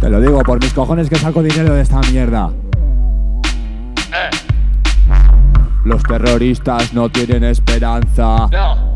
Te lo digo por mis cojones que saco dinero de esta mierda. Los terroristas no tienen esperanza.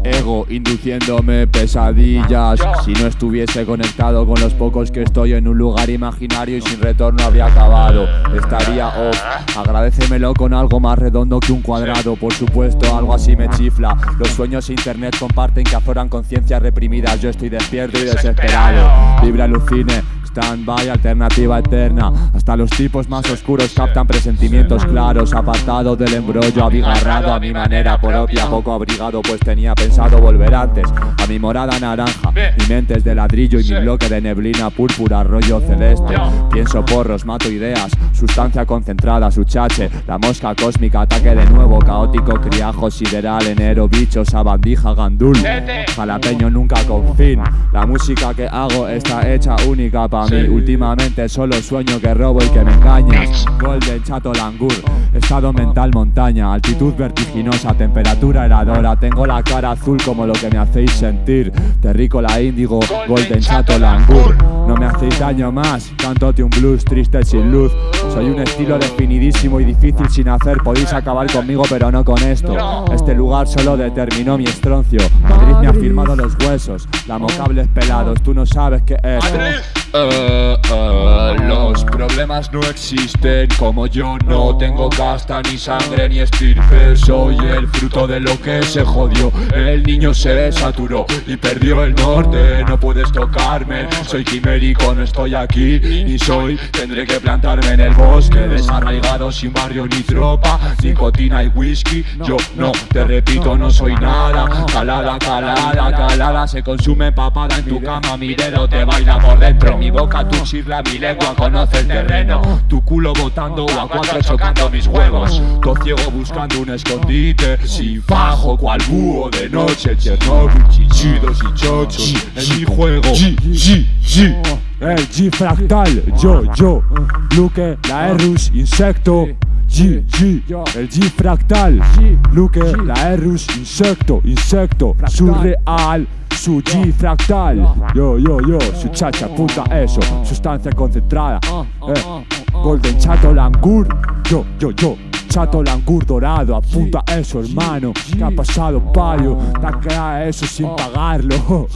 Ego induciéndome pesadillas. Si no estuviese conectado con los pocos que estoy en un lugar imaginario y sin retorno habría acabado. Estaría off. Agradecemelo con algo más redondo que un cuadrado. Por supuesto, algo así me chifla. Los sueños e internet comparten que afloran conciencias reprimidas. Yo estoy despierto y desesperado. Vibra alucine stand-by, alternativa eterna. Hasta los tipos más oscuros captan presentimientos claros. Apartado del embrollo, abigarrado a mi manera propia. Poco abrigado, pues tenía pensado volver antes. A mi morada naranja, mi mente es de ladrillo y mi bloque de neblina púrpura, rollo celeste. Pienso porros, mato ideas, sustancia concentrada, su chache. La mosca cósmica, ataque de nuevo, caótico, criajo sideral, enero, bichos, sabandija, gandul. Jalapeño nunca con fin. La música que hago está hecha única para mí. Últimamente solo sueño que robo y que me engañas Golden Chato Langur. Estado mental montaña Altitud vertiginosa Temperatura heladora. Tengo la cara azul como lo que me hacéis sentir. Terrícola índigo Golden Chato Langur. No me hacéis daño más Cantote un blues triste sin luz. Soy un estilo definidísimo y difícil sin hacer. Podéis acabar conmigo pero no con esto. Este lugar solo determinó mi estroncio. Madrid me ha firmado los huesos. Lamocables pelados Tú no sabes qué es Uh, uh, los problemas no existen como yo no tengo casta ni sangre ni estirpe. Soy el fruto de lo que se jodió. El niño se saturó y perdió el norte. No puedes tocarme, soy quimérico, no estoy aquí. Ni soy, tendré que plantarme en el bosque. Desarraigado sin barrio ni tropa Nicotina y whisky, yo no, te repito, no soy nada. Calada, calada, calada. Se consume papada en tu cama, mi dedo te baila por dentro mi boca tu chirla, mi lengua conoce el terreno. Tu culo botando o a cuatro chocando mis huevos. Todo ciego buscando un escondite. Sin fajo cual búho de noche Chernobyl, chichidos y chochos. En mi juego. G, G, G El G fractal, yo, yo. Luke, la Erus, insecto. G, G, el G fractal. Luke, la Erus, insecto, insecto. Surreal su G fractal Yo, yo, yo, su chacha, puta eso Sustancia concentrada eh. Golden Chato Langur Yo, yo, yo Chato Langur dorado, apunta eso hermano ¿Qué ha pasado payo? Te a eso sin pagarlo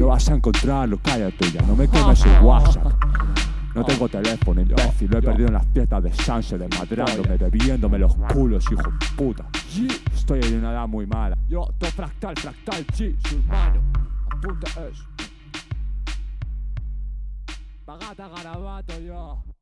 No vas a encontrarlo, cállate ya No me quemes el WhatsApp no tengo teléfono, imbécil, lo he perdido en las fiestas de Sánchez, desmadrándome, bebiéndome los culos, hijo de puta. Estoy en una edad muy mala. Yo, to fractal, fractal, G, su hermano. Apunta eso. Pagata garabato yo.